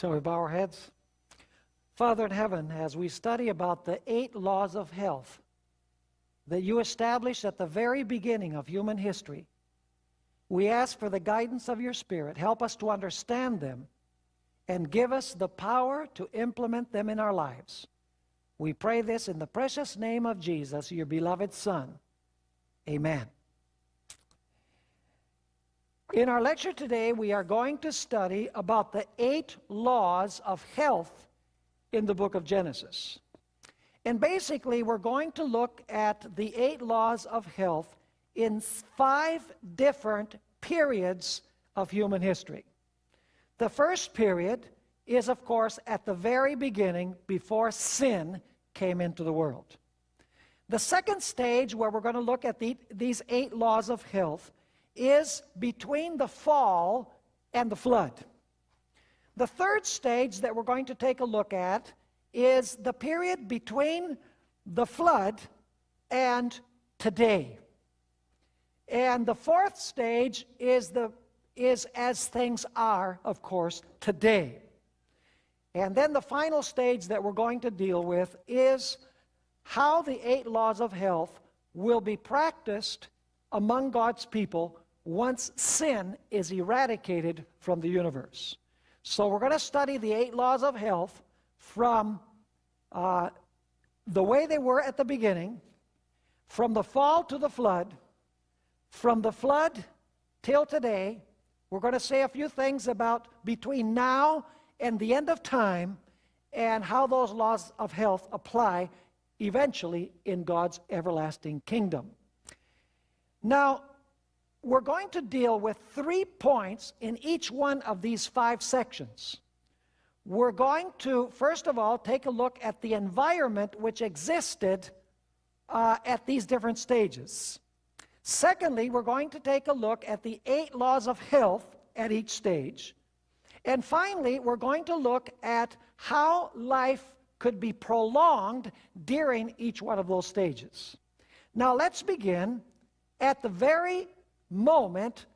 Shall we bow our heads? Father in heaven, as we study about the eight laws of health that you established at the very beginning of human history, we ask for the guidance of your Spirit. Help us to understand them and give us the power to implement them in our lives. We pray this in the precious name of Jesus, your beloved Son. Amen. In our lecture today, we are going to study about the eight laws of health in the book of Genesis. And basically, we're going to look at the eight laws of health in five different periods of human history. The first period is, of course, at the very beginning before sin came into the world. The second stage, where we're going to look at the, these eight laws of health, is between the fall and the flood. The third stage that we're going to take a look at is the period between the flood and today. And the fourth stage is, the, is as things are, of course, today. And then the final stage that we're going to deal with is how the eight laws of health will be practiced among God's people once sin is eradicated from the universe. So we're going to study the eight laws of health from uh, the way they were at the beginning, from the fall to the flood, from the flood till today. We're going to say a few things about between now and the end of time and how those laws of health apply eventually in God's everlasting kingdom. Now, we're going to deal with three points in each one of these five sections. We're going to, first of all, take a look at the environment which existed uh, at these different stages. Secondly, we're going to take a look at the eight laws of health at each stage. And finally, we're going to look at how life could be prolonged during each one of those stages. Now, let's begin at the very moment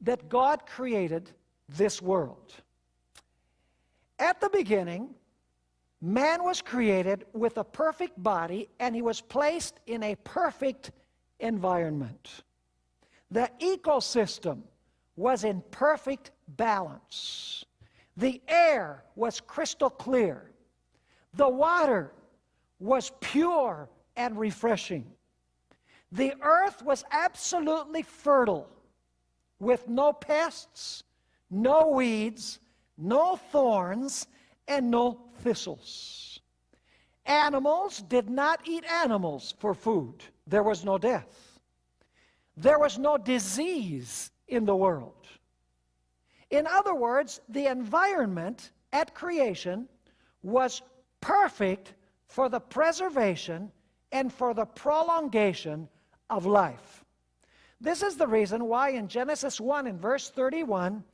that God created this world. At the beginning, man was created with a perfect body and he was placed in a perfect environment. The ecosystem was in perfect balance. The air was crystal clear. The water was pure and refreshing. The earth was absolutely fertile with no pests, no weeds, no thorns, and no thistles. Animals did not eat animals for food. There was no death. There was no disease in the world. In other words, the environment at creation was perfect for the preservation and for the prolongation of life. This is the reason why in Genesis 1 in verse 31,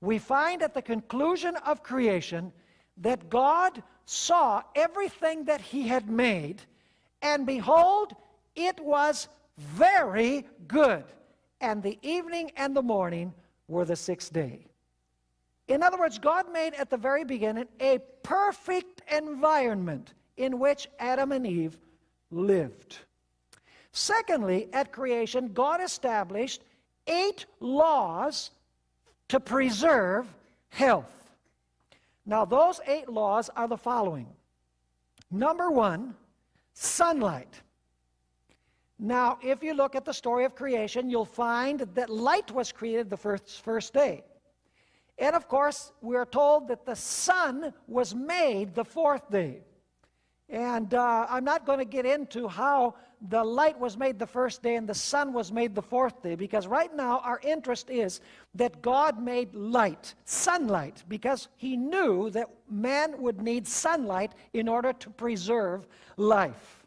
we find at the conclusion of creation that God saw everything that he had made, and behold, it was very good. And the evening and the morning were the sixth day. In other words, God made at the very beginning a perfect environment in which Adam and Eve lived. Secondly, at creation, God established eight laws to preserve health. Now, those eight laws are the following. Number one, sunlight. Now, if you look at the story of creation, you'll find that light was created the first, first day. And of course, we're told that the sun was made the fourth day. And uh, I'm not going to get into how the light was made the first day and the sun was made the fourth day, because right now our interest is that God made light, sunlight, because he knew that man would need sunlight in order to preserve life.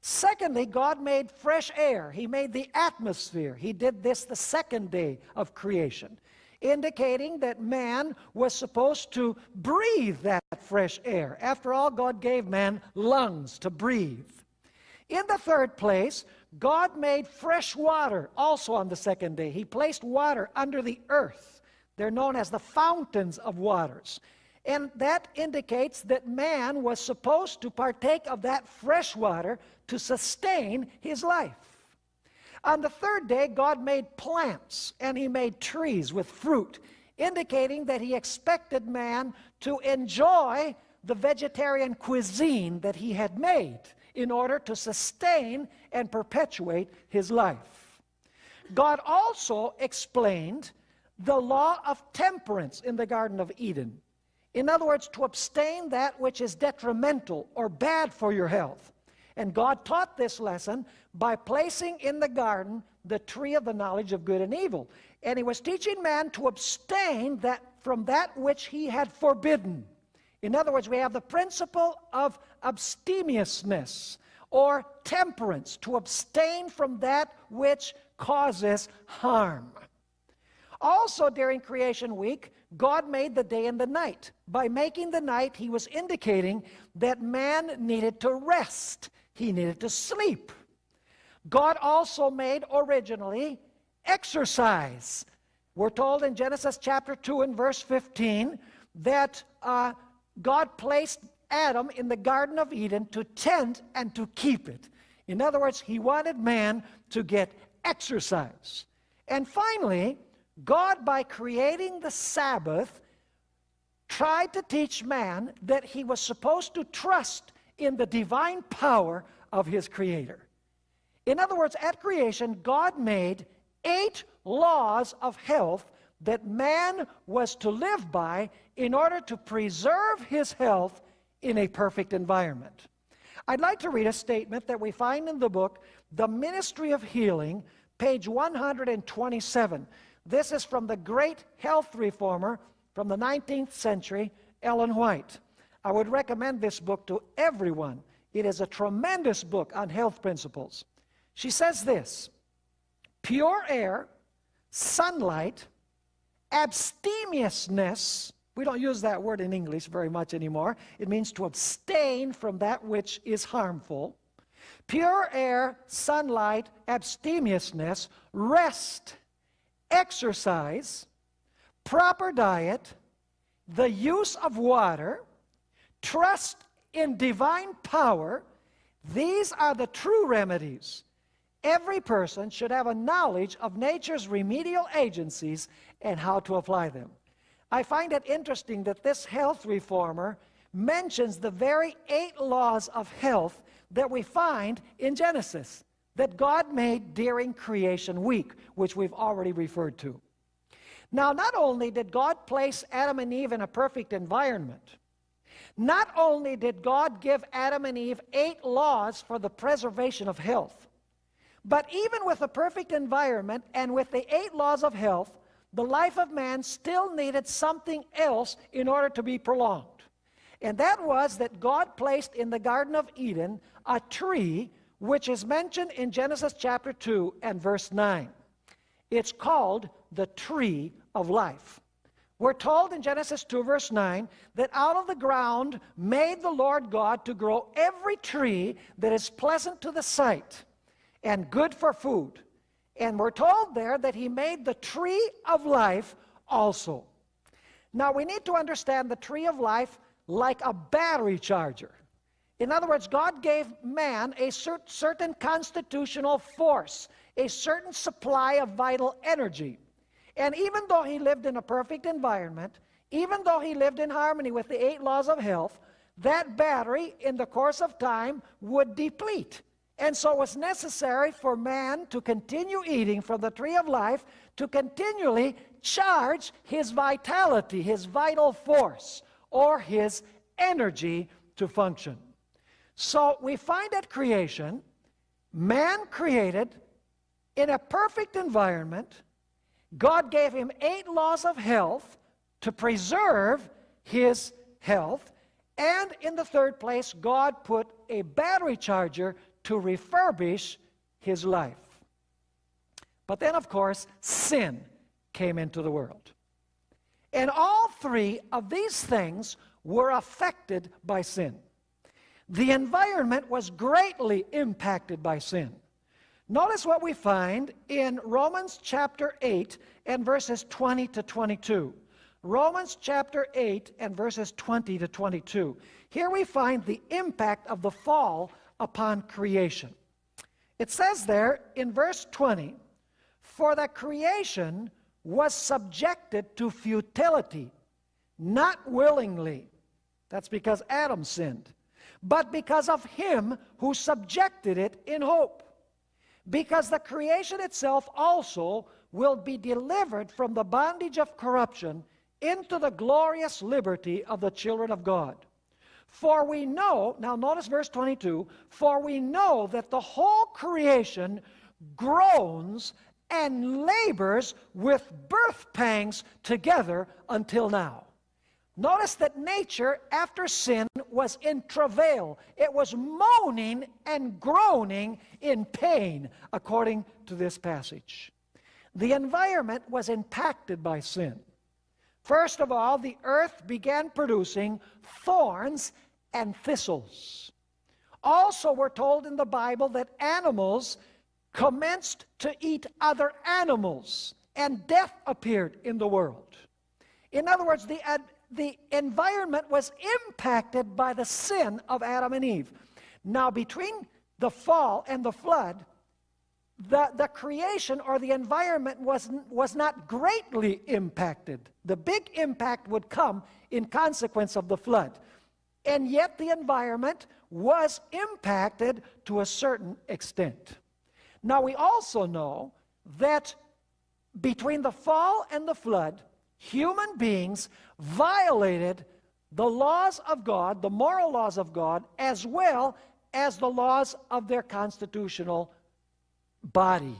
Secondly, God made fresh air. He made the atmosphere. He did this the second day of creation indicating that man was supposed to breathe that fresh air. After all, God gave man lungs to breathe. In the third place, God made fresh water also on the second day. He placed water under the earth. They're known as the fountains of waters. And that indicates that man was supposed to partake of that fresh water to sustain his life. On the third day, God made plants and he made trees with fruit, indicating that he expected man to enjoy the vegetarian cuisine that he had made in order to sustain and perpetuate his life. God also explained the law of temperance in the Garden of Eden. In other words, to abstain that which is detrimental or bad for your health. And God taught this lesson by placing in the garden the tree of the knowledge of good and evil. And he was teaching man to abstain that from that which he had forbidden. In other words, we have the principle of abstemiousness or temperance, to abstain from that which causes harm. Also, during creation week, God made the day and the night. By making the night, he was indicating that man needed to rest, he needed to sleep. God also made originally exercise. We're told in Genesis chapter 2 and verse 15 that uh, God placed Adam in the Garden of Eden to tend and to keep it. In other words, he wanted man to get exercise. And finally, God, by creating the Sabbath, tried to teach man that he was supposed to trust in the divine power of his Creator. In other words, at creation, God made eight laws of health that man was to live by in order to preserve his health in a perfect environment. I'd like to read a statement that we find in the book, The Ministry of Healing, page 127. This is from the great health reformer from the 19th century, Ellen White. I would recommend this book to everyone. It is a tremendous book on health principles. She says this pure air, sunlight, abstemiousness, we don't use that word in English very much anymore. It means to abstain from that which is harmful. Pure air, sunlight, abstemiousness, rest, exercise, proper diet, the use of water, trust in divine power, these are the true remedies. Every person should have a knowledge of nature's remedial agencies and how to apply them. I find it interesting that this health reformer mentions the very eight laws of health that we find in Genesis that God made during creation week, which we've already referred to. Now, not only did God place Adam and Eve in a perfect environment, not only did God give Adam and Eve eight laws for the preservation of health, but even with a perfect environment and with the eight laws of health, the life of man still needed something else in order to be prolonged. And that was that God placed in the Garden of Eden a tree which is mentioned in Genesis chapter 2 and verse 9. It's called the tree of life. We're told in Genesis 2, verse 9, that out of the ground made the Lord God to grow every tree that is pleasant to the sight and good for food and we're told there that he made the tree of life also. Now we need to understand the tree of life like a battery charger. In other words, God gave man a cer certain constitutional force, a certain supply of vital energy. And even though he lived in a perfect environment, even though he lived in harmony with the eight laws of health, that battery in the course of time would deplete. And so it was necessary for man to continue eating from the tree of life to continually charge his vitality, his vital force, or his energy to function. So we find at creation, man created in a perfect environment. God gave him eight laws of health to preserve his health. And in the third place, God put a battery charger to refurbish his life. But then, of course, sin came into the world. And all three of these things were affected by sin. The environment was greatly impacted by sin. Notice what we find in Romans chapter 8 and verses 20 to 22. Romans chapter 8 and verses 20 to 22. Here we find the impact of the fall upon creation. It says there in verse 20, For the creation was subjected to futility, not willingly. That's because Adam sinned, but because of him who subjected it in hope. Because the creation itself also will be delivered from the bondage of corruption into the glorious liberty of the children of God. For we know, now notice verse 22, for we know that the whole creation groans and labors with birth pangs together until now. Notice that nature, after sin, was in travail. It was moaning and groaning in pain, according to this passage. The environment was impacted by sin. First of all, the earth began producing thorns and thistles. Also, we're told in the Bible that animals commenced to eat other animals, and death appeared in the world. In other words, the, the environment was impacted by the sin of Adam and Eve. Now, between the fall and the flood, the, the creation or the environment was, was not greatly impacted. The big impact would come in consequence of the flood. And yet the environment was impacted to a certain extent. Now we also know that between the fall and the flood, human beings violated the laws of God, the moral laws of God, as well as the laws of their constitutional body.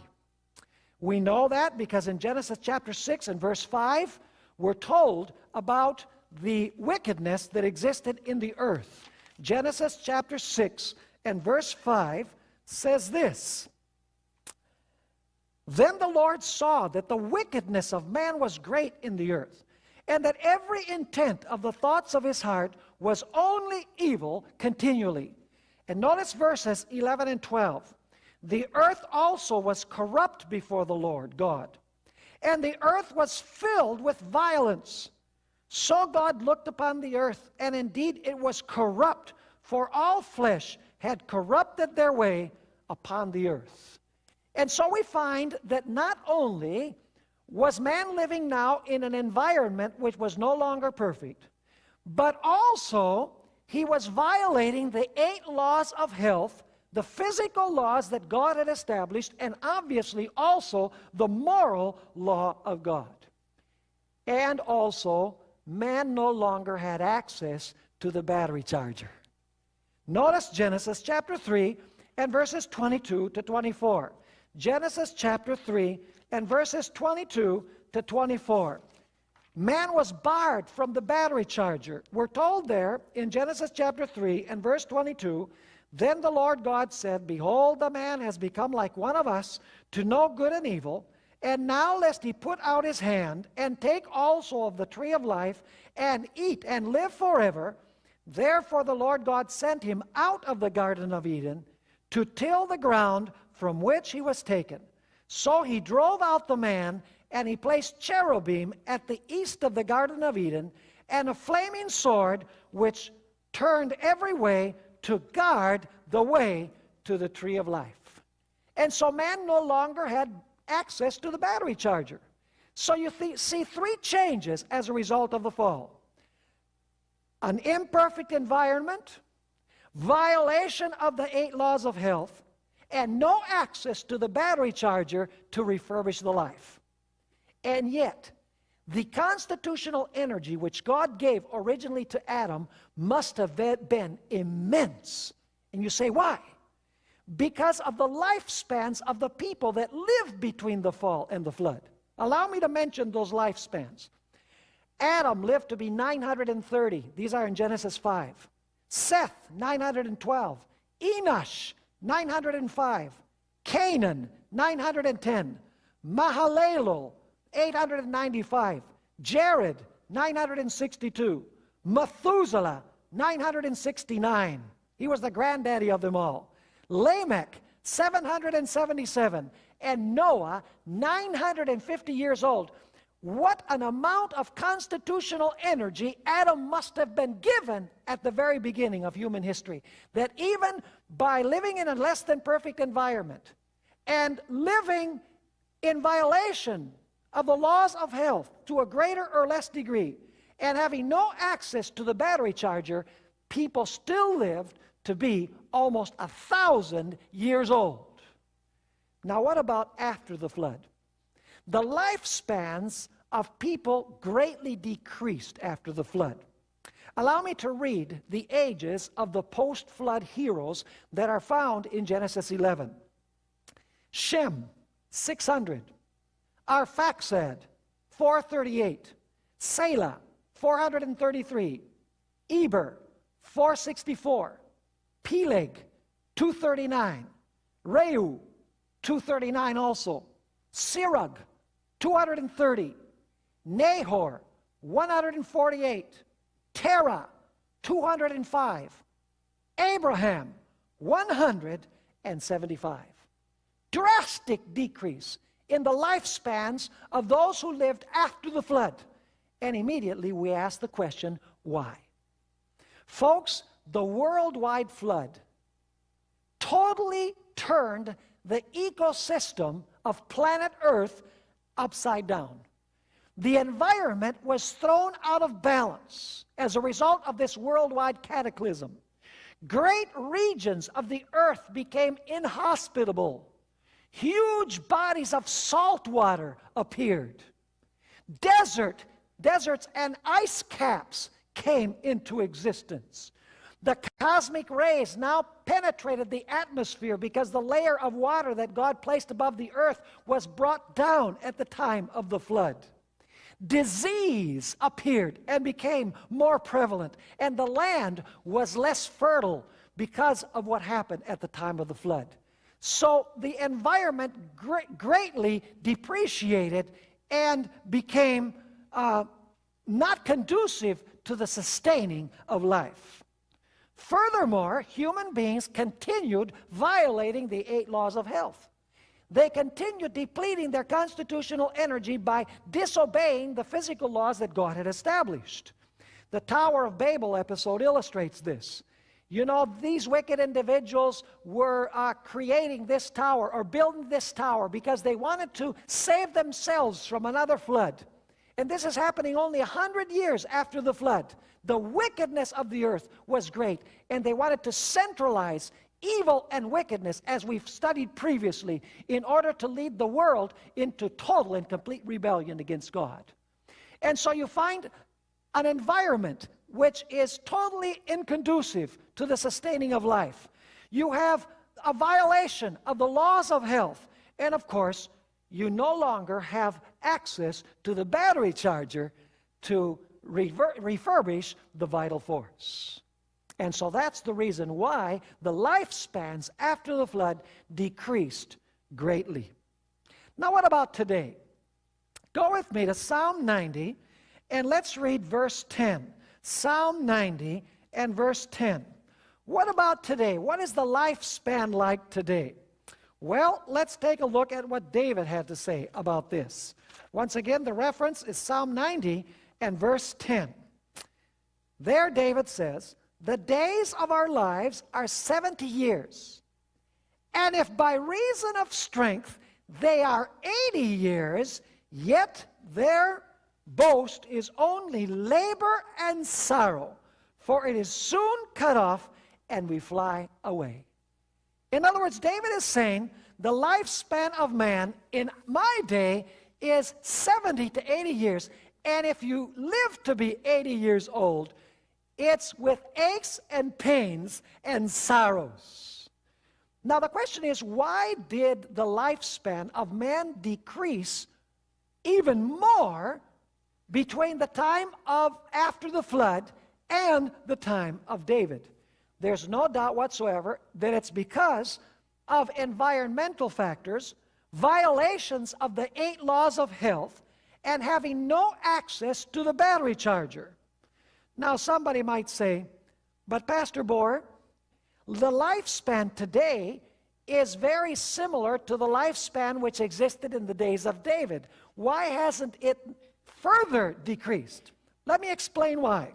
We know that because in Genesis chapter 6 and verse 5, we're told about the wickedness that existed in the earth. Genesis chapter 6 and verse 5 says this Then the Lord saw that the wickedness of man was great in the earth, and that every intent of the thoughts of his heart was only evil continually. And notice verses 11 and 12. The earth also was corrupt before the Lord God, and the earth was filled with violence. So God looked upon the earth, and indeed it was corrupt, for all flesh had corrupted their way upon the earth. And so we find that not only was man living now in an environment which was no longer perfect, but also he was violating the eight laws of health the physical laws that God had established, and obviously also the moral law of God. And also, man no longer had access to the battery charger. Notice Genesis chapter 3 and verses 22 to 24. Genesis chapter 3 and verses 22 to 24. Man was barred from the battery charger. We're told there in Genesis chapter 3 and verse 22 then the Lord God said, Behold, the man has become like one of us to know good and evil. And now lest he put out his hand and take also of the tree of life and eat and live forever. Therefore the Lord God sent him out of the Garden of Eden to till the ground from which he was taken. So he drove out the man, and he placed cherubim at the east of the Garden of Eden, and a flaming sword which turned every way to guard the way to the tree of life. And so man no longer had access to the battery charger. So you see three changes as a result of the fall an imperfect environment, violation of the eight laws of health, and no access to the battery charger to refurbish the life. And yet, the constitutional energy which God gave originally to Adam must have been immense. And you say, why? Because of the lifespans of the people that lived between the fall and the flood. Allow me to mention those lifespans. Adam lived to be 930. These are in Genesis 5. Seth, 912. Enosh, 905. Cainan, 910. Mahalalel, 895. Jared, 962. Methuselah, 969. He was the granddaddy of them all. Lamech, 777. And Noah, 950 years old. what an amount of constitutional energy Adam must have been given at the very beginning of human history. That even by living in a less than perfect environment and living in violation of the laws of health to a greater or less degree and having no access to the battery charger, people still lived to be almost a thousand years old. Now, what about after the flood? The lifespans of people greatly decreased after the flood. Allow me to read the ages of the post flood heroes that are found in Genesis 11. Shem, 600. Arphaxad, 438. Salah, 433. Eber, 464. Peleg, 239. Reu, 239 also. Serug, 230. Nahor, 148. Terah, 205. Abraham, 175. Drastic decrease in the lifespans of those who lived after the flood. And immediately we ask the question, why? Folks, the worldwide flood totally turned the ecosystem of planet Earth upside down. The environment was thrown out of balance as a result of this worldwide cataclysm. Great regions of the earth became inhospitable. Huge bodies of salt water appeared. Desert, deserts and ice caps came into existence. The cosmic rays now penetrated the atmosphere because the layer of water that God placed above the earth was brought down at the time of the flood. Disease appeared and became more prevalent, and the land was less fertile because of what happened at the time of the flood. So the environment greatly depreciated and became uh, not conducive to the sustaining of life. Furthermore, human beings continued violating the eight laws of health. They continued depleting their constitutional energy by disobeying the physical laws that God had established. The Tower of Babel episode illustrates this. You know, these wicked individuals were uh, creating this tower or building this tower because they wanted to save themselves from another flood. And this is happening only a hundred years after the flood. The wickedness of the earth was great, and they wanted to centralize evil and wickedness, as we've studied previously, in order to lead the world into total and complete rebellion against God. And so you find an environment which is totally inconducive to the sustaining of life. You have a violation of the laws of health. And of course, you no longer have access to the battery charger to refurbish the vital force. And so that's the reason why the lifespans after the flood decreased greatly. Now, what about today? Go with me to Psalm 90 and let's read verse 10. Psalm 90 and verse 10. What about today? What is the lifespan like today? Well, let's take a look at what David had to say about this. Once again, the reference is Psalm 90 and verse 10. There, David says, the days of our lives are 70 years. And if by reason of strength they are 80 years, yet their boast is only labor and sorrow, for it is soon cut off and we fly away. In other words, David is saying the lifespan of man in my day is 70 to 80 years. And if you live to be 80 years old, it's with aches and pains and sorrows. Now, the question is why did the lifespan of man decrease even more between the time of after the flood and the time of David? There's no doubt whatsoever that it's because of environmental factors, violations of the eight laws of health, and having no access to the battery charger. Now, somebody might say, but Pastor Bohr, the lifespan today is very similar to the lifespan which existed in the days of David. Why hasn't it further decreased. Let me explain why.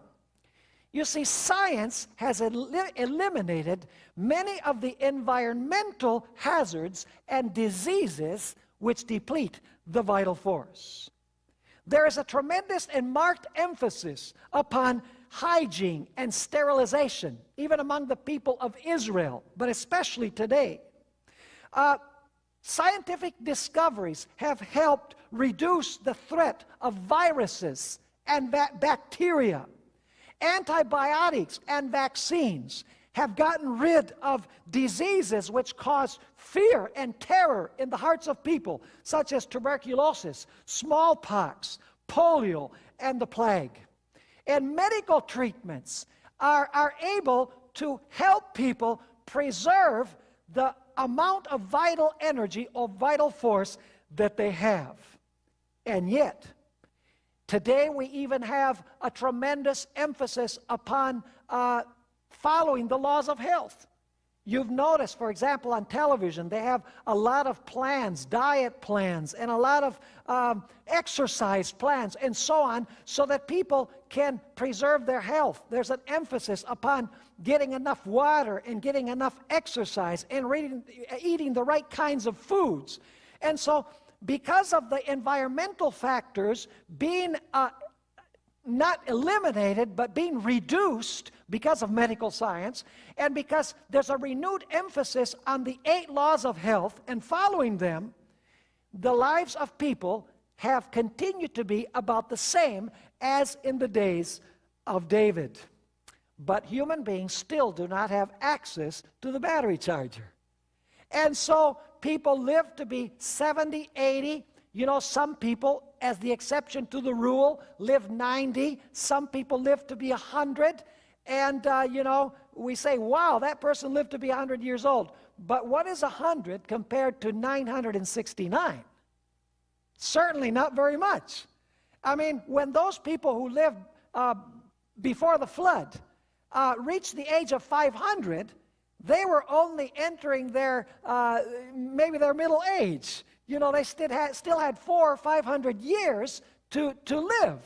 You see, science has el eliminated many of the environmental hazards and diseases which deplete the vital force. There is a tremendous and marked emphasis upon hygiene and sterilization, even among the people of Israel, but especially today. Uh, scientific discoveries have helped reduce the threat of viruses and ba bacteria Antibiotics and vaccines have gotten rid of diseases which cause fear and terror in the hearts of people, such as tuberculosis, smallpox, polio, and the plague. And medical treatments are, are able to help people preserve the amount of vital energy or vital force that they have. And yet, Today, we even have a tremendous emphasis upon uh, following the laws of health. You've noticed, for example, on television, they have a lot of plans, diet plans, and a lot of um, exercise plans, and so on, so that people can preserve their health. There's an emphasis upon getting enough water and getting enough exercise and reading, eating the right kinds of foods. And so because of the environmental factors being uh, not eliminated, but being reduced because of medical science, and because there's a renewed emphasis on the eight laws of health and following them, the lives of people have continued to be about the same as in the days of David. But human beings still do not have access to the battery charger. And so people live to be 70, 80. You know, some people, as the exception to the rule, live 90. Some people live to be 100. And, uh, you know, we say, wow, that person lived to be 100 years old. But what is 100 compared to 969? Certainly not very much. I mean, when those people who lived uh, before the flood uh, reached the age of 500, they were only entering their, uh, maybe their middle age. You know, they still had, still had four or 500 years to, to live.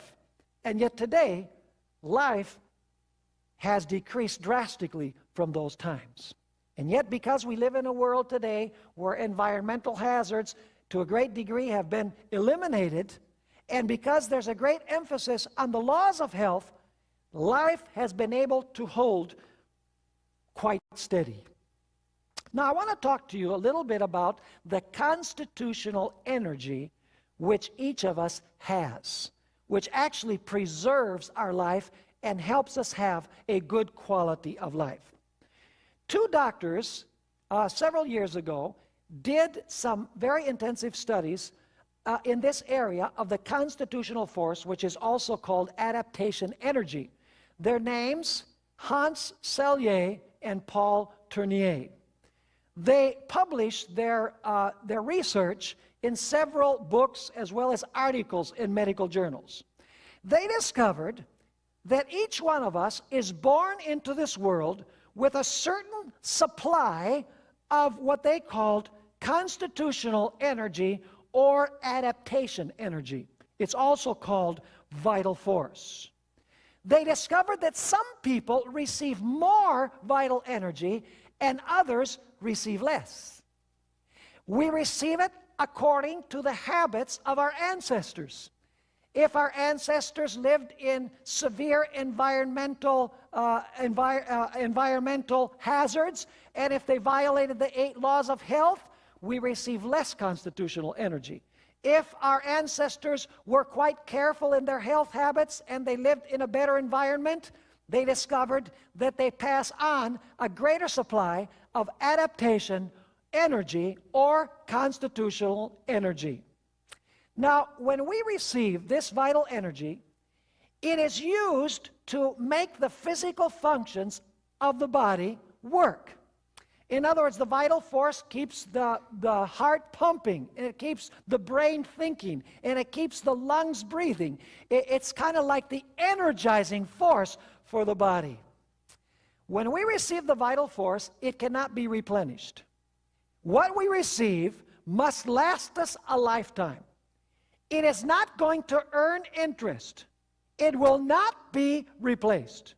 And yet today, life has decreased drastically from those times. And yet, because we live in a world today where environmental hazards to a great degree have been eliminated, and because there's a great emphasis on the laws of health, life has been able to hold quite steady. Now, I want to talk to you a little bit about the constitutional energy which each of us has, which actually preserves our life and helps us have a good quality of life. Two doctors uh, several years ago did some very intensive studies uh, in this area of the constitutional force, which is also called adaptation energy. Their names, Hans Selye and Paul Tournier. They published their, uh, their research in several books as well as articles in medical journals. They discovered that each one of us is born into this world with a certain supply of what they called constitutional energy or adaptation energy. It's also called vital force they discovered that some people receive more vital energy and others receive less. We receive it according to the habits of our ancestors. If our ancestors lived in severe environmental, uh, envi uh, environmental hazards, and if they violated the eight laws of health, we receive less constitutional energy. If our ancestors were quite careful in their health habits and they lived in a better environment, they discovered that they pass on a greater supply of adaptation energy or constitutional energy. Now, when we receive this vital energy, it is used to make the physical functions of the body work. In other words, the vital force keeps the, the heart pumping, and it keeps the brain thinking, and it keeps the lungs breathing. It, it's kind of like the energizing force for the body. When we receive the vital force, it cannot be replenished. What we receive must last us a lifetime. It is not going to earn interest. It will not be replaced.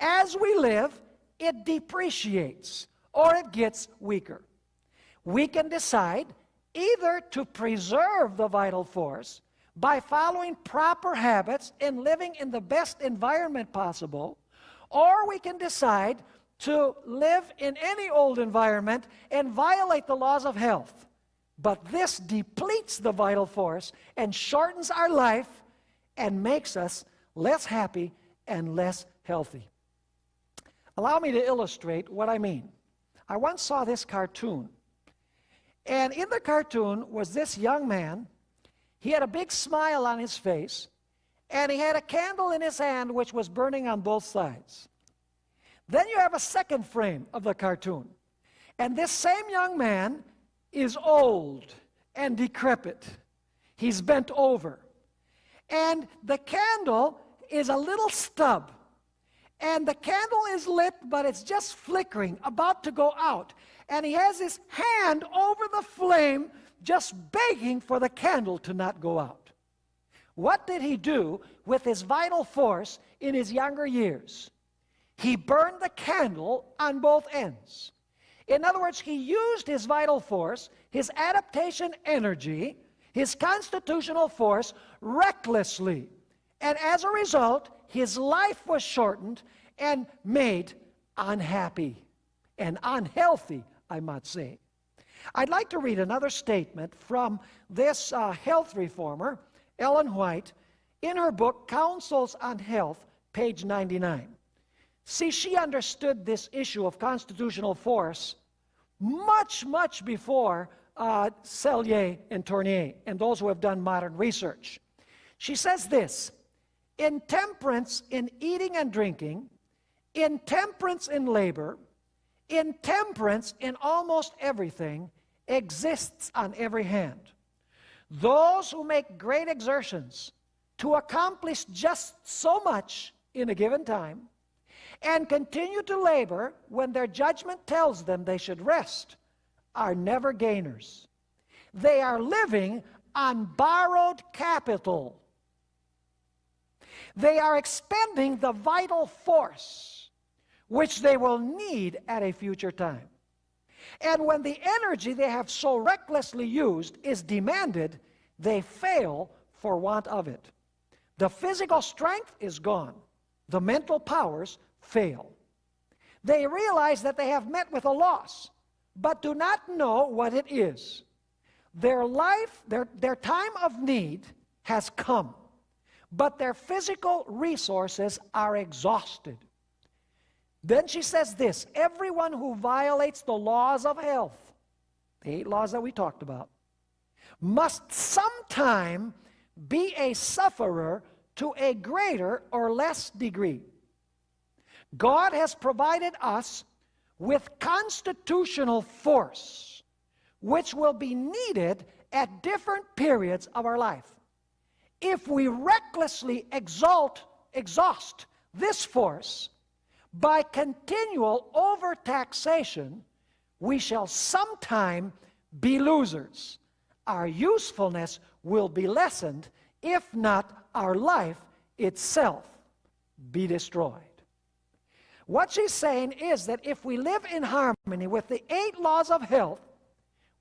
As we live, it depreciates or it gets weaker. We can decide either to preserve the vital force by following proper habits and living in the best environment possible, or we can decide to live in any old environment and violate the laws of health. But this depletes the vital force and shortens our life and makes us less happy and less healthy. Allow me to illustrate what I mean. I once saw this cartoon. And in the cartoon was this young man. He had a big smile on his face, and he had a candle in his hand which was burning on both sides. Then you have a second frame of the cartoon. And this same young man is old and decrepit. He's bent over. And the candle is a little stub. And the candle is lit, but it's just flickering, about to go out. And he has his hand over the flame, just begging for the candle to not go out. What did he do with his vital force in his younger years? He burned the candle on both ends. In other words, he used his vital force, his adaptation energy, his constitutional force recklessly. And as a result, his life was shortened and made unhappy and unhealthy, I might say. I'd like to read another statement from this uh, health reformer, Ellen White, in her book, Counsels on Health, page 99. See, she understood this issue of constitutional force much, much before uh, and Tournier and those who have done modern research. She says this intemperance in eating and drinking, intemperance in labor, intemperance in almost everything exists on every hand. Those who make great exertions to accomplish just so much in a given time and continue to labor when their judgment tells them they should rest are never gainers. They are living on borrowed capital. They are expending the vital force which they will need at a future time. And when the energy they have so recklessly used is demanded, they fail for want of it. The physical strength is gone. The mental powers fail. They realize that they have met with a loss, but do not know what it is. Their life, their, their time of need has come, but their physical resources are exhausted. Then she says this everyone who violates the laws of health, the eight laws that we talked about, must sometime be a sufferer to a greater or less degree. God has provided us with constitutional force, which will be needed at different periods of our life. If we recklessly exalt, exhaust this force by continual overtaxation, we shall sometime be losers. Our usefulness will be lessened, if not our life itself be destroyed. What she's saying is that if we live in harmony with the eight laws of health,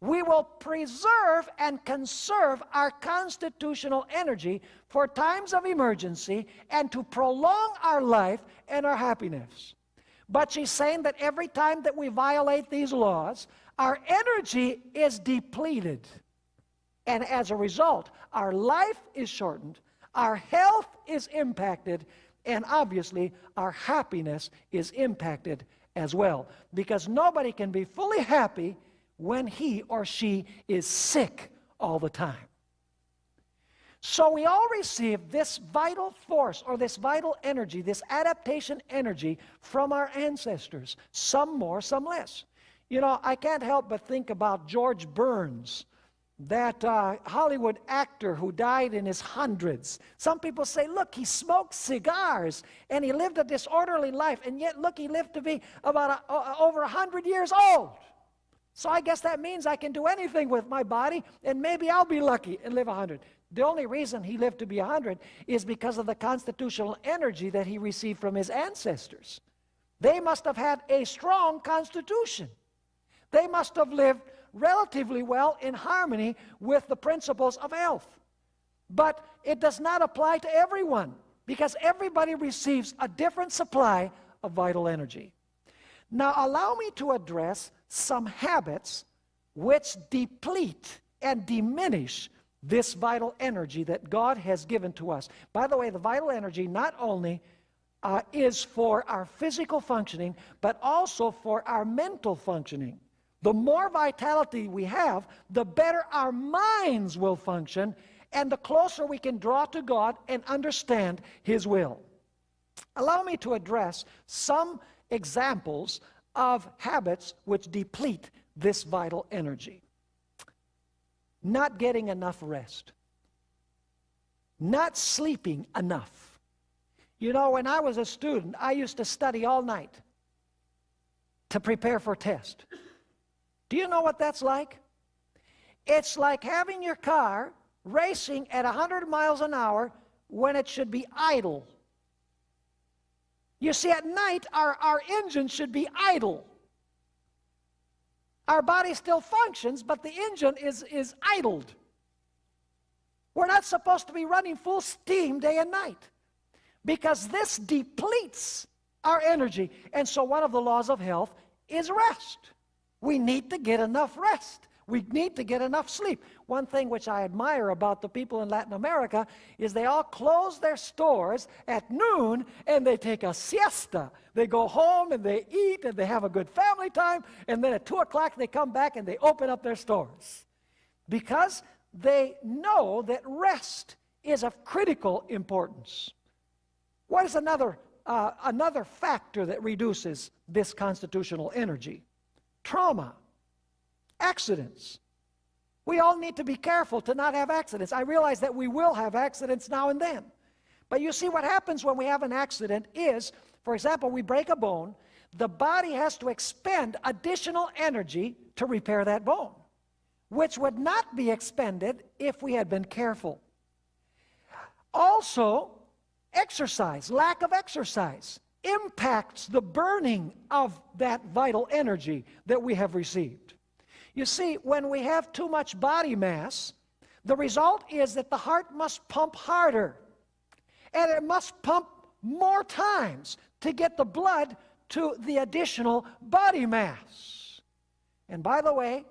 we will preserve and conserve our constitutional energy for times of emergency and to prolong our life and our happiness. But she's saying that every time that we violate these laws, our energy is depleted. And as a result, our life is shortened, our health is impacted, and obviously, our happiness is impacted as well. Because nobody can be fully happy when he or she is sick all the time. So we all receive this vital force or this vital energy, this adaptation energy from our ancestors, some more, some less. You know, I can't help but think about George Burns that uh, Hollywood actor who died in his hundreds. Some people say, look, he smoked cigars and he lived a disorderly life, and yet, look, he lived to be about a, uh, over 100 years old. So I guess that means I can do anything with my body, and maybe I'll be lucky and live 100. The only reason he lived to be 100 is because of the constitutional energy that he received from his ancestors. They must have had a strong constitution. They must have lived relatively well in harmony with the principles of health. But it does not apply to everyone because everybody receives a different supply of vital energy. Now, allow me to address some habits which deplete and diminish this vital energy that God has given to us. By the way, the vital energy not only uh, is for our physical functioning, but also for our mental functioning. The more vitality we have, the better our minds will function, and the closer we can draw to God and understand His will. Allow me to address some examples of habits which deplete this vital energy. Not getting enough rest. Not sleeping enough. You know, when I was a student, I used to study all night to prepare for test. Do you know what that's like? It's like having your car racing at 100 miles an hour when it should be idle. You see, at night, our, our engine should be idle. Our body still functions, but the engine is, is idled. We're not supposed to be running full steam day and night because this depletes our energy. And so, one of the laws of health is rest. We need to get enough rest. We need to get enough sleep. One thing which I admire about the people in Latin America is they all close their stores at noon and they take a siesta. They go home and they eat and they have a good family time, and then at 2 o'clock they come back and they open up their stores. Because they know that rest is of critical importance. What is another, uh, another factor that reduces this constitutional energy? Trauma accidents. We all need to be careful to not have accidents. I realize that we will have accidents now and then. But you see, what happens when we have an accident is, for example, we break a bone, the body has to expend additional energy to repair that bone, which would not be expended if we had been careful. Also, exercise, lack of exercise, impacts the burning of that vital energy that we have received. You see, when we have too much body mass, the result is that the heart must pump harder. And it must pump more times to get the blood to the additional body mass. And by the way,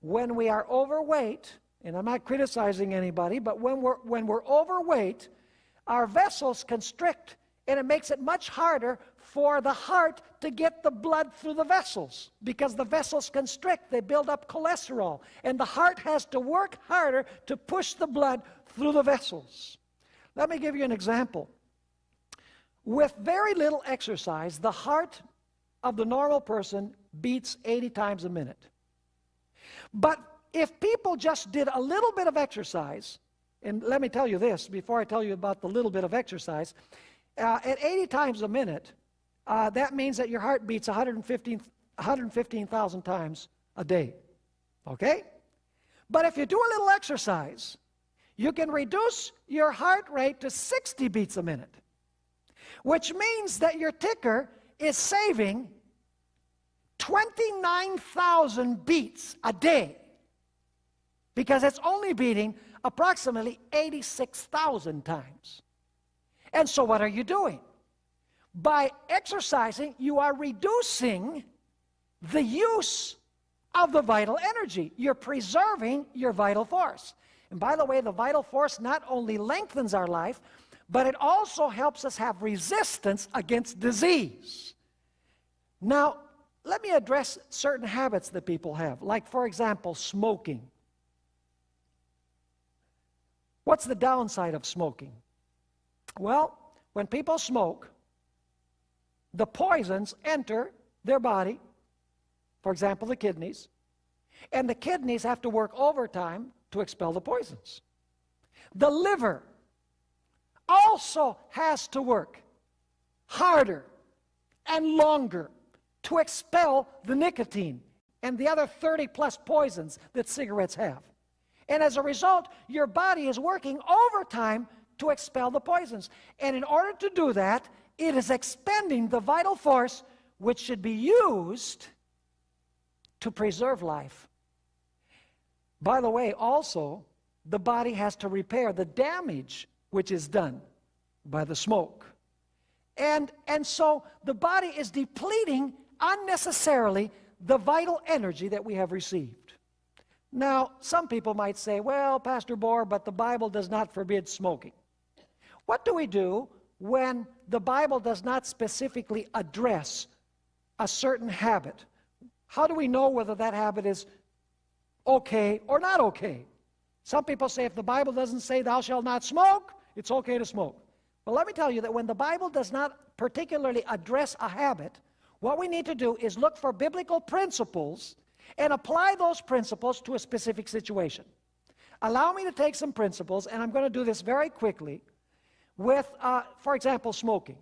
when we are overweight, and I'm not criticizing anybody, but when we're, when we're overweight, our vessels constrict and it makes it much harder for the heart to get the blood through the vessels because the vessels constrict, they build up cholesterol, and the heart has to work harder to push the blood through the vessels. Let me give you an example. With very little exercise, the heart of the normal person beats 80 times a minute. But if people just did a little bit of exercise, and let me tell you this before I tell you about the little bit of exercise, uh, at 80 times a minute, uh, that means that your heart beats 115,000 115, times a day. Okay? But if you do a little exercise, you can reduce your heart rate to 60 beats a minute, which means that your ticker is saving 29,000 beats a day because it's only beating approximately 86,000 times. And so, what are you doing? By exercising, you are reducing the use of the vital energy. You're preserving your vital force. And by the way, the vital force not only lengthens our life, but it also helps us have resistance against disease. Now, let me address certain habits that people have, like, for example, smoking. What's the downside of smoking? Well, when people smoke, the poisons enter their body, for example, the kidneys, and the kidneys have to work overtime to expel the poisons. The liver also has to work harder and longer to expel the nicotine and the other 30 plus poisons that cigarettes have. And as a result, your body is working overtime to expel the poisons. And in order to do that, it is expending the vital force which should be used to preserve life. By the way, also, the body has to repair the damage which is done by the smoke. And, and so the body is depleting unnecessarily the vital energy that we have received. Now, some people might say, well, Pastor Bohr, but the Bible does not forbid smoking. What do we do when the Bible does not specifically address a certain habit? How do we know whether that habit is okay or not okay? Some people say if the Bible doesn't say thou shalt not smoke, it's okay to smoke. But let me tell you that when the Bible does not particularly address a habit, what we need to do is look for biblical principles and apply those principles to a specific situation. Allow me to take some principles, and I'm going to do this very quickly, with, uh, for example, smoking.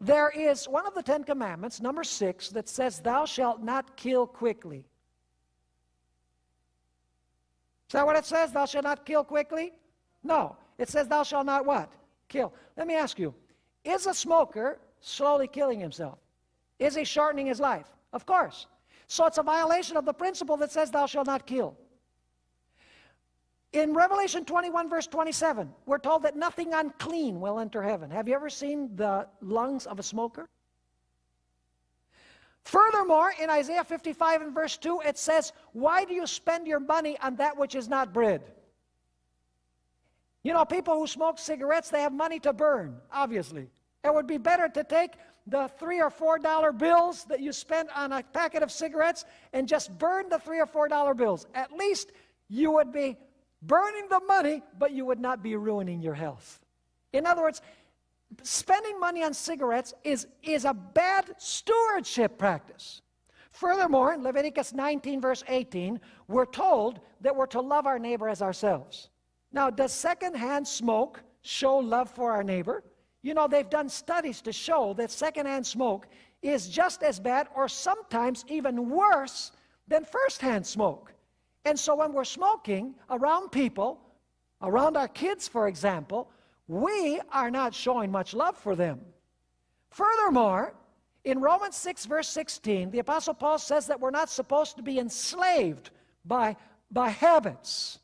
There is one of the Ten Commandments, number six, that says, Thou shalt not kill quickly. Is that what it says? Thou shalt not kill quickly? No. It says, Thou shalt not what? Kill. Let me ask you, is a smoker slowly killing himself? Is he shortening his life? Of course. So it's a violation of the principle that says, Thou shalt not kill. In Revelation 21, verse 27, we're told that nothing unclean will enter heaven. Have you ever seen the lungs of a smoker? Furthermore, in Isaiah 55 and verse 2, it says, Why do you spend your money on that which is not bread? You know, people who smoke cigarettes, they have money to burn, obviously. It would be better to take the three or four dollar bills that you spend on a packet of cigarettes and just burn the three or four dollar bills. At least you would be burning the money, but you would not be ruining your health. In other words, spending money on cigarettes is, is a bad stewardship practice. Furthermore, in Leviticus 19, verse 18, we're told that we're to love our neighbor as ourselves. Now, does secondhand smoke show love for our neighbor? You know, they've done studies to show that secondhand smoke is just as bad or sometimes even worse than firsthand smoke. And so when we're smoking around people, around our kids, for example, we are not showing much love for them. Furthermore, in Romans 6, verse 16, the Apostle Paul says that we're not supposed to be enslaved by, by habits.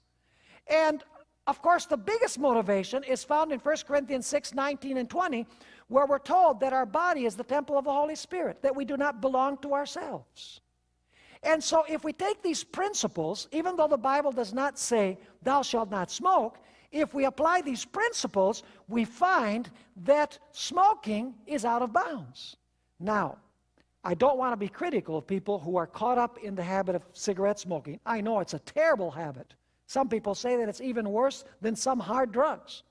And of course, the biggest motivation is found in 1 Corinthians 6, 19 and 20, where we're told that our body is the temple of the Holy Spirit, that we do not belong to ourselves. And so if we take these principles, even though the Bible does not say, thou shalt not smoke, if we apply these principles, we find that smoking is out of bounds. Now, I don't want to be critical of people who are caught up in the habit of cigarette smoking. I know it's a terrible habit. Some people say that it's even worse than some hard drugs.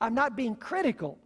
I'm not being critical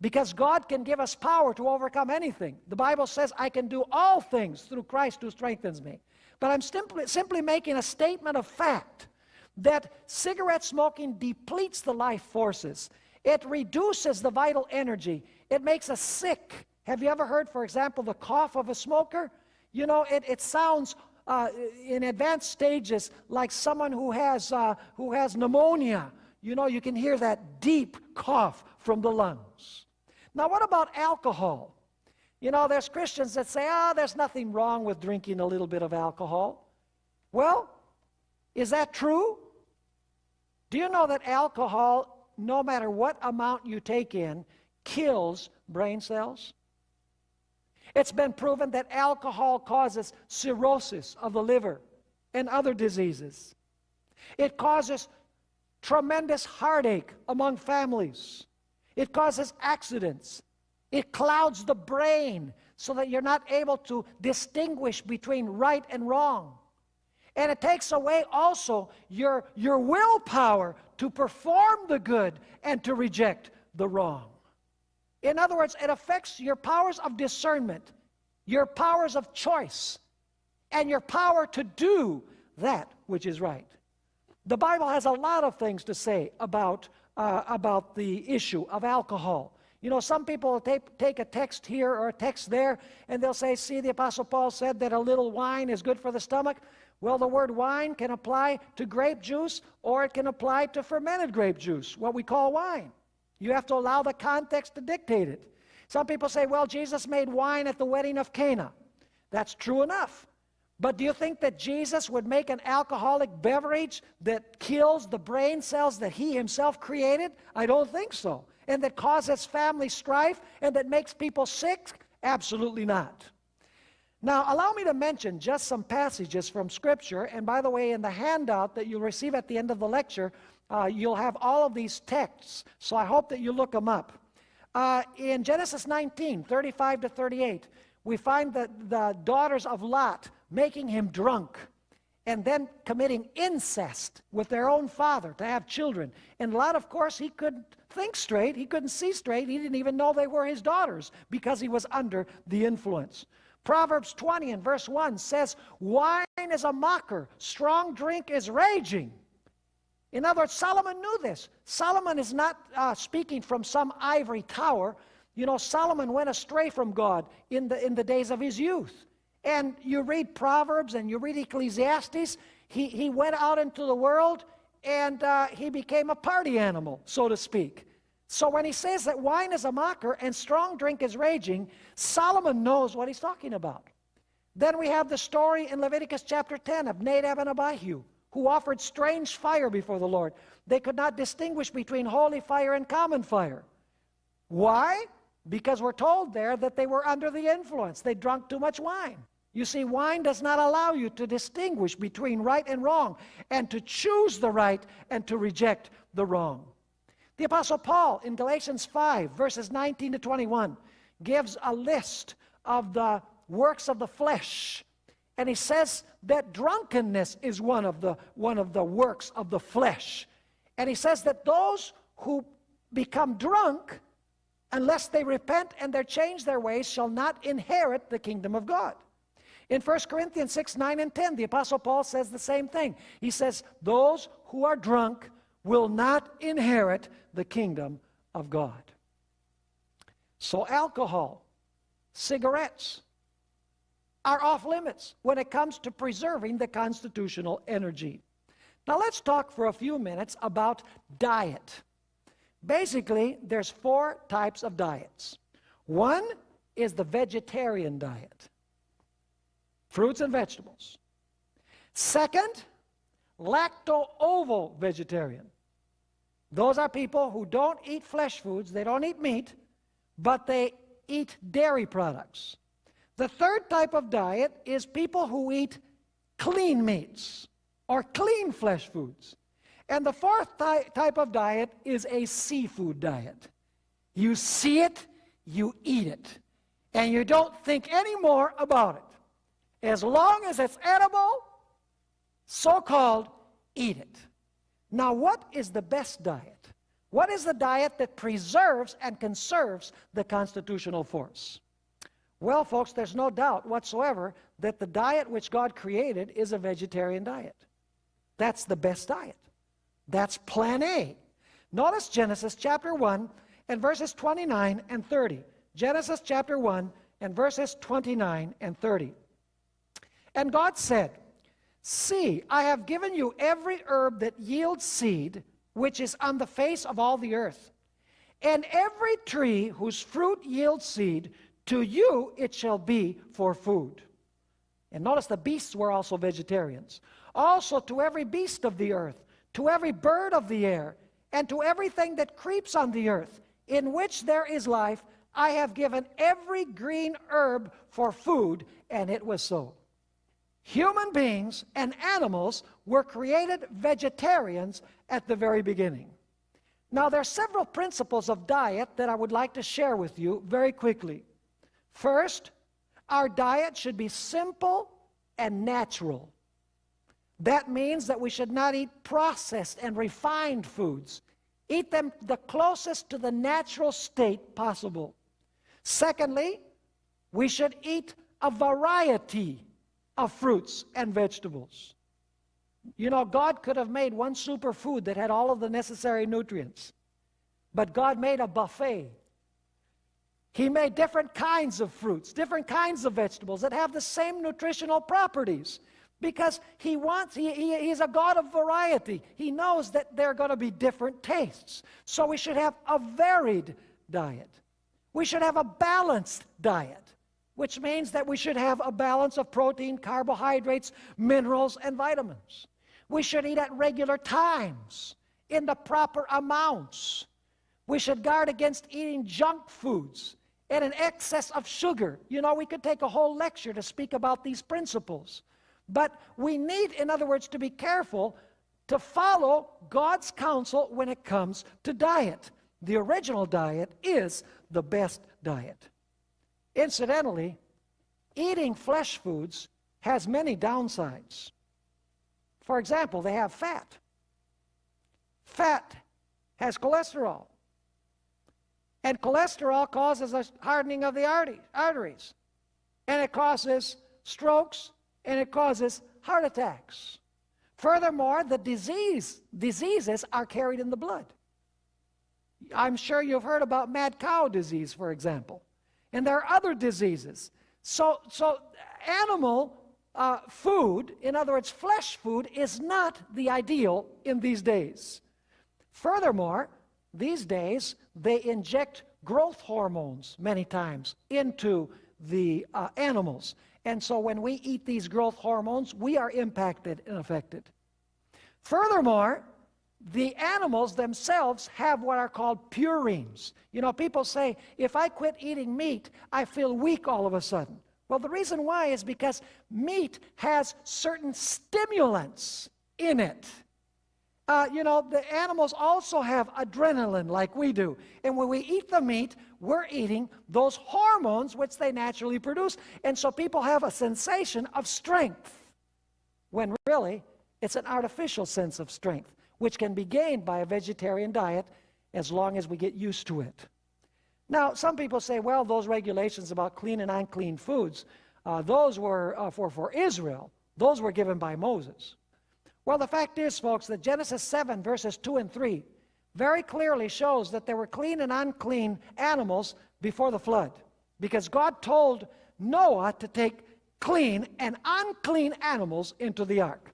because God can give us power to overcome anything. The Bible says, I can do all things through Christ who strengthens me. But I'm simply, simply making a statement of fact that cigarette smoking depletes the life forces. It reduces the vital energy. It makes us sick. Have you ever heard, for example, the cough of a smoker? You know, it, it sounds uh, in advanced stages like someone who has, uh, who has pneumonia. You know, you can hear that deep cough from the lungs. Now, what about alcohol? You know, there's Christians that say, ah, oh, there's nothing wrong with drinking a little bit of alcohol. Well, is that true? Do you know that alcohol, no matter what amount you take in, kills brain cells? It's been proven that alcohol causes cirrhosis of the liver and other diseases. It causes tremendous heartache among families. It causes accidents. It clouds the brain so that you're not able to distinguish between right and wrong. And it takes away also your, your willpower to perform the good and to reject the wrong. In other words, it affects your powers of discernment, your powers of choice, and your power to do that which is right. The Bible has a lot of things to say about, uh, about the issue of alcohol. You know, some people take, take a text here or a text there, and they'll say, see, the Apostle Paul said that a little wine is good for the stomach. Well, the word wine can apply to grape juice or it can apply to fermented grape juice, what we call wine. You have to allow the context to dictate it. Some people say, well, Jesus made wine at the wedding of Cana. That's true enough. But do you think that Jesus would make an alcoholic beverage that kills the brain cells that he himself created? I don't think so. And that causes family strife and that makes people sick? Absolutely not. Now, allow me to mention just some passages from Scripture. And by the way, in the handout that you'll receive at the end of the lecture, uh, you'll have all of these texts. So I hope that you look them up. Uh, in Genesis 19, 35 to 38, we find the, the daughters of Lot making him drunk and then committing incest with their own father to have children. And Lot, of course, he couldn't think straight. He couldn't see straight. He didn't even know they were his daughters because he was under the influence. Proverbs 20 and verse 1 says, Wine is a mocker, strong drink is raging. In other words, Solomon knew this. Solomon is not uh, speaking from some ivory tower. You know, Solomon went astray from God in the, in the days of his youth. And you read Proverbs and you read Ecclesiastes, he, he went out into the world and uh, he became a party animal, so to speak. So when he says that wine is a mocker and strong drink is raging, Solomon knows what he's talking about. Then we have the story in Leviticus chapter 10 of Nadab and Abihu, who offered strange fire before the Lord. They could not distinguish between holy fire and common fire. Why? Because we're told there that they were under the influence. They drunk too much wine. You see, wine does not allow you to distinguish between right and wrong, and to choose the right and to reject the wrong. The Apostle Paul in Galatians 5, verses 19 to 21, gives a list of the works of the flesh. And he says that drunkenness is one of the, one of the works of the flesh. And he says that those who become drunk, unless they repent and they change their ways, shall not inherit the kingdom of God. In 1 Corinthians 6, 9, and 10, the Apostle Paul says the same thing. He says, Those who are drunk will not inherit the kingdom of God. So, alcohol, cigarettes are off limits when it comes to preserving the constitutional energy. Now, let's talk for a few minutes about diet. Basically, there's four types of diets. One is the vegetarian diet fruits and vegetables. Second, lacto-ovo vegetarian. Those are people who don't eat flesh foods, they don't eat meat, but they eat dairy products. The third type of diet is people who eat clean meats or clean flesh foods. And the fourth ty type of diet is a seafood diet. You see it, you eat it, and you don't think any more about it. As long as it's edible, so called, eat it. Now, what is the best diet? What is the diet that preserves and conserves the constitutional force? Well, folks, there's no doubt whatsoever that the diet which God created is a vegetarian diet. That's the best diet. That's plan A. Notice Genesis chapter 1 and verses 29 and 30. Genesis chapter 1 and verses 29 and 30. And God said, See, I have given you every herb that yields seed, which is on the face of all the earth. And every tree whose fruit yields seed, to you it shall be for food. And notice the beasts were also vegetarians. Also to every beast of the earth, to every bird of the air, and to everything that creeps on the earth, in which there is life, I have given every green herb for food, and it was so. Human beings and animals were created vegetarians at the very beginning. Now, there are several principles of diet that I would like to share with you very quickly. First, our diet should be simple and natural. That means that we should not eat processed and refined foods. Eat them the closest to the natural state possible. Secondly, we should eat a variety of fruits and vegetables. You know, God could have made one superfood that had all of the necessary nutrients, but God made a buffet. He made different kinds of fruits, different kinds of vegetables that have the same nutritional properties. because he wants, he, he, he's a God of variety. He knows that there are going to be different tastes. So we should have a varied diet. We should have a balanced diet, which means that we should have a balance of protein, carbohydrates, minerals, and vitamins. We should eat at regular times in the proper amounts. We should guard against eating junk foods and an excess of sugar. You know, we could take a whole lecture to speak about these principles. But we need, in other words, to be careful to follow God's counsel when it comes to diet. The original diet is the best diet. Incidentally, eating flesh foods has many downsides. For example, they have fat. Fat has cholesterol. And cholesterol causes a hardening of the arteries. And it causes strokes and it causes heart attacks. Furthermore, the disease, diseases are carried in the blood. I'm sure you've heard about mad cow disease, for example. And there are other diseases. So, so animal uh, food, in other words, flesh food, is not the ideal in these days. Furthermore, these days, they inject growth hormones many times into the uh, animals. And so when we eat these growth hormones, we are impacted and affected. Furthermore, the animals themselves have what are called purines. You know, people say, if I quit eating meat, I feel weak all of a sudden. Well, the reason why is because meat has certain stimulants in it. Uh, you know, the animals also have adrenaline like we do. And when we eat the meat, we're eating those hormones which they naturally produce. And so people have a sensation of strength when really it's an artificial sense of strength, which can be gained by a vegetarian diet as long as we get used to it. Now, some people say, well, those regulations about clean and unclean foods, uh, those were uh, for, for Israel. Those were given by Moses. Well, the fact is, folks, that Genesis 7, verses 2 and 3, very clearly shows that there were clean and unclean animals before the flood. Because God told Noah to take clean and unclean animals into the ark.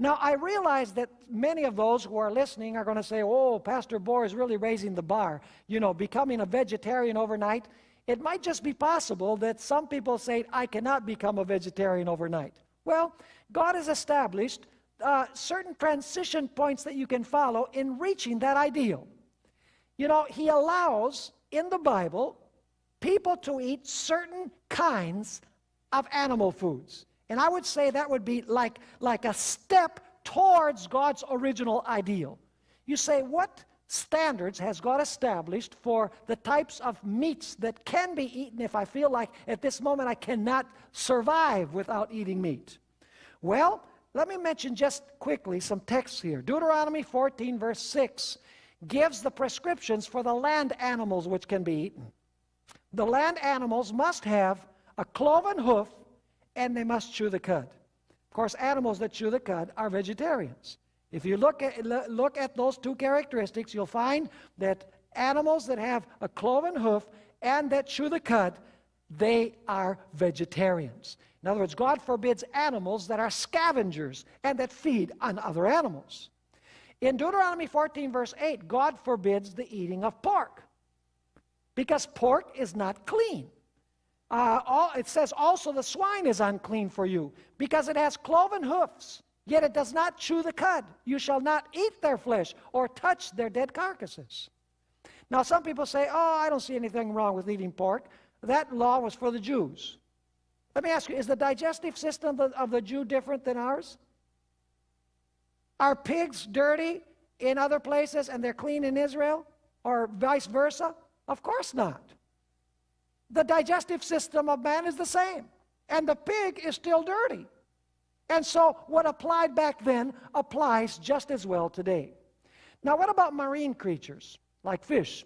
Now, I realize that many of those who are listening are going to say, oh, Pastor Bohr is really raising the bar. You know, becoming a vegetarian overnight. It might just be possible that some people say, I cannot become a vegetarian overnight. Well, God has established uh, certain transition points that you can follow in reaching that ideal. You know, he allows in the Bible people to eat certain kinds of animal foods. And I would say that would be like, like a step towards God's original ideal. You say, what standards has God established for the types of meats that can be eaten if I feel like at this moment I cannot survive without eating meat? Well, let me mention just quickly some texts here. Deuteronomy 14, verse 6, gives the prescriptions for the land animals which can be eaten. The land animals must have a cloven hoof and they must chew the cud. Of course, animals that chew the cud are vegetarians. If you look at, look at those two characteristics, you'll find that animals that have a cloven hoof and that chew the cud, they are vegetarians. In other words, God forbids animals that are scavengers and that feed on other animals. In Deuteronomy 14, verse 8, God forbids the eating of pork because pork is not clean. Uh, all, it says also the swine is unclean for you because it has cloven hoofs, yet it does not chew the cud. You shall not eat their flesh or touch their dead carcasses. Now, some people say, oh, I don't see anything wrong with eating pork. That law was for the Jews. Let me ask you, is the digestive system of the, of the Jew different than ours? Are pigs dirty in other places and they're clean in Israel? Or vice versa? Of course not. The digestive system of man is the same. And the pig is still dirty. And so what applied back then applies just as well today. Now what about marine creatures, like fish?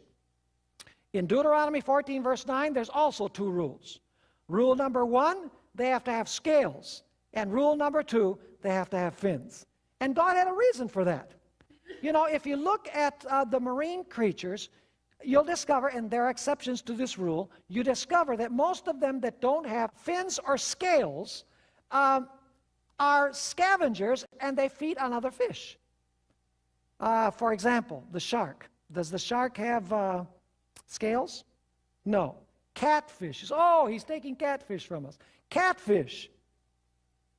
In Deuteronomy 14, verse 9, there's also two rules. Rule number one, they have to have scales. And rule number two, they have to have fins. And God had a reason for that. You know, if you look at uh, the marine creatures, you'll discover, and there are exceptions to this rule, you discover that most of them that don't have fins or scales um, are scavengers and they feed on other fish. Uh, for example, the shark. Does the shark have uh, scales? No. Catfish. Oh, he's taking catfish from us. Catfish.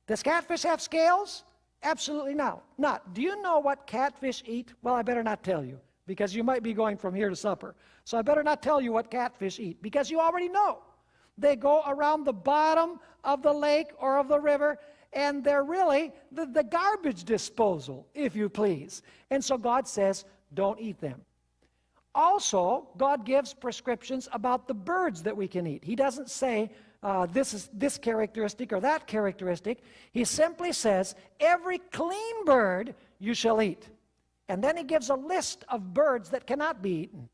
Does catfish have scales? Absolutely not. Not. Do you know what catfish eat? Well, I better not tell you because you might be going from here to supper. So I better not tell you what catfish eat because you already know. They go around the bottom of the lake or of the river and they're really the, the garbage disposal, if you please. And so God says, don't eat them. Also, God gives prescriptions about the birds that we can eat. He doesn't say uh, this is this characteristic or that characteristic. He simply says, every clean bird you shall eat. And then he gives a list of birds that cannot be eaten.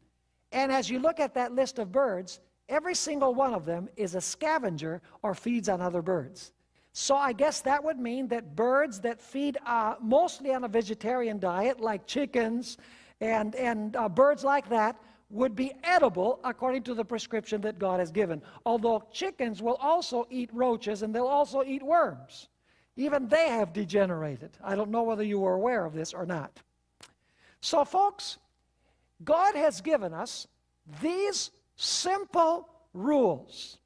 And as you look at that list of birds, every single one of them is a scavenger or feeds on other birds. So I guess that would mean that birds that feed uh, mostly on a vegetarian diet, like chickens and, and uh, birds like that, would be edible according to the prescription that God has given. Although chickens will also eat roaches and they'll also eat worms. Even they have degenerated. I don't know whether you were aware of this or not. So, folks, God has given us these simple rules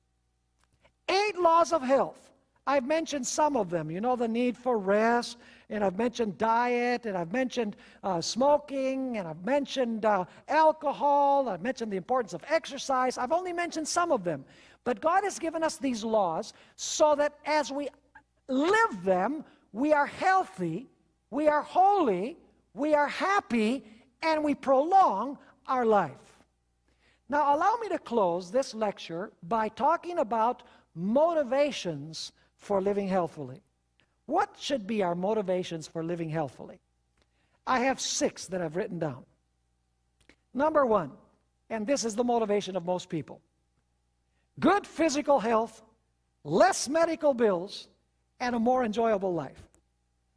eight laws of health. I've mentioned some of them. You know, the need for rest, and I've mentioned diet, and I've mentioned uh, smoking, and I've mentioned uh, alcohol, I've mentioned the importance of exercise. I've only mentioned some of them. But God has given us these laws so that as we live them, we are healthy, we are holy, we are happy, and we prolong our life. Now, allow me to close this lecture by talking about motivations for living healthfully. What should be our motivations for living healthfully? I have six that I've written down. Number one, and this is the motivation of most people good physical health, less medical bills, and a more enjoyable life.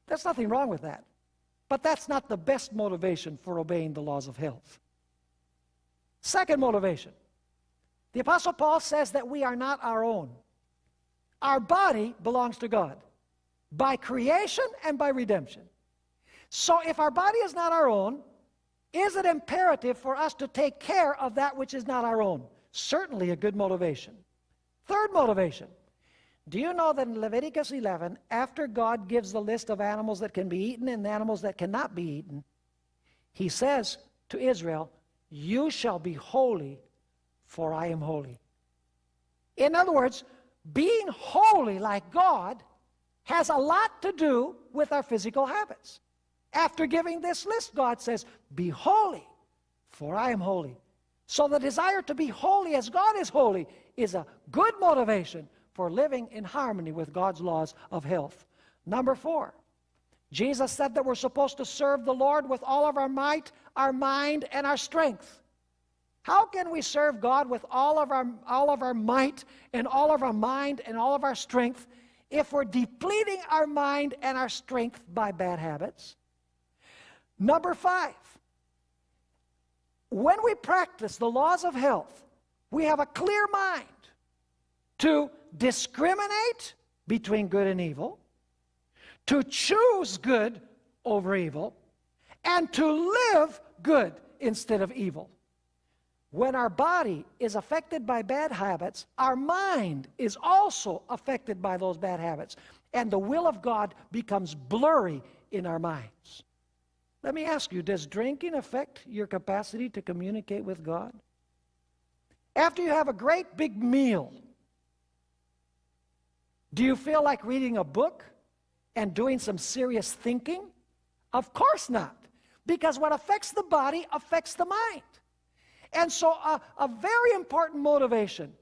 There's nothing wrong with that. But that's not the best motivation for obeying the laws of health. Second motivation the Apostle Paul says that we are not our own. Our body belongs to God by creation and by redemption. So if our body is not our own, is it imperative for us to take care of that which is not our own? Certainly a good motivation. Third motivation. Do you know that in Leviticus 11, after God gives the list of animals that can be eaten and animals that cannot be eaten, he says to Israel, You shall be holy, for I am holy. In other words, being holy like God has a lot to do with our physical habits. After giving this list, God says, Be holy, for I am holy. So the desire to be holy as God is holy is a good motivation for living in harmony with God's laws of health. Number four, Jesus said that we're supposed to serve the Lord with all of our might, our mind, and our strength. How can we serve God with all of our, all of our might and all of our mind and all of our strength if we're depleting our mind and our strength by bad habits? Number five, when we practice the laws of health, we have a clear mind to discriminate between good and evil, to choose good over evil, and to live good instead of evil. When our body is affected by bad habits, our mind is also affected by those bad habits. And the will of God becomes blurry in our minds. Let me ask you, does drinking affect your capacity to communicate with God? After you have a great big meal, do you feel like reading a book and doing some serious thinking? Of course not. Because what affects the body affects the mind. And so, a, a very important motivation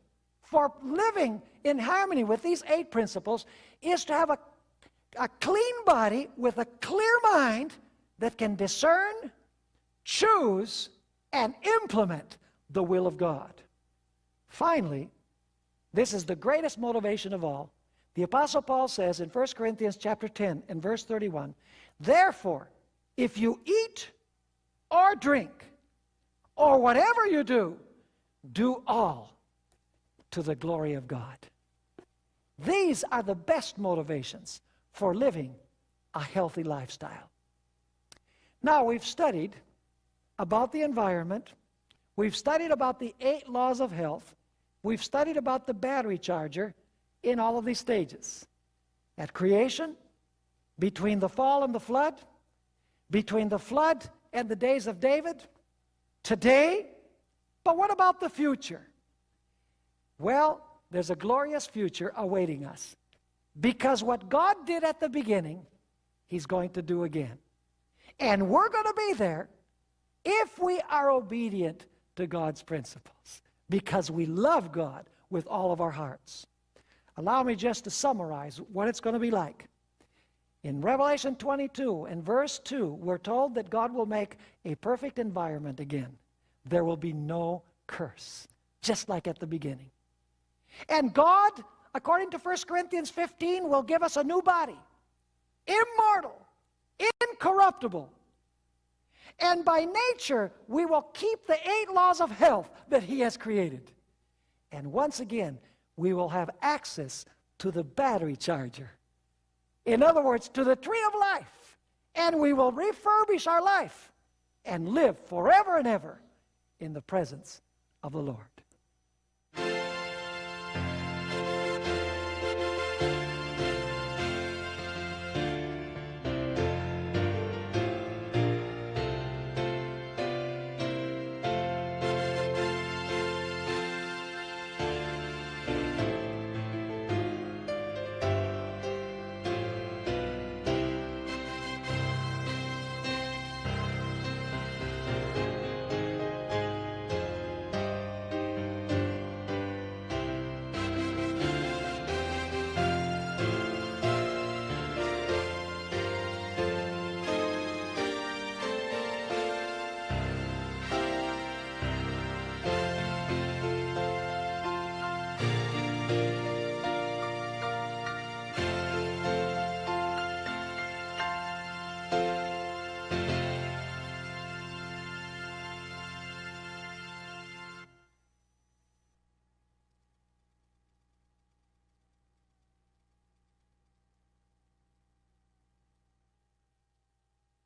for living in harmony with these eight principles is to have a, a clean body with a clear mind that can discern, choose, and implement the will of God. Finally, this is the greatest motivation of all. The apostle Paul says in 1 Corinthians chapter 10 and verse 31, "Therefore, if you eat or drink or whatever you do, do all to the glory of God. These are the best motivations for living a healthy lifestyle. Now, we've studied about the environment, we've studied about the eight laws of health, we've studied about the battery charger in all of these stages at creation, between the fall and the flood, between the flood and the days of David, today. But what about the future? Well, there's a glorious future awaiting us. Because what God did at the beginning, He's going to do again. And we're going to be there if we are obedient to God's principles. Because we love God with all of our hearts. Allow me just to summarize what it's going to be like. In Revelation 22 and verse 2, we're told that God will make a perfect environment again. There will be no curse, just like at the beginning. And God, according to 1 Corinthians 15, will give us a new body, immortal, incorruptible. And by nature, we will keep the eight laws of health that He has created. And once again, we will have access to the battery charger. In other words, to the tree of life. And we will refurbish our life and live forever and ever in the presence of the Lord.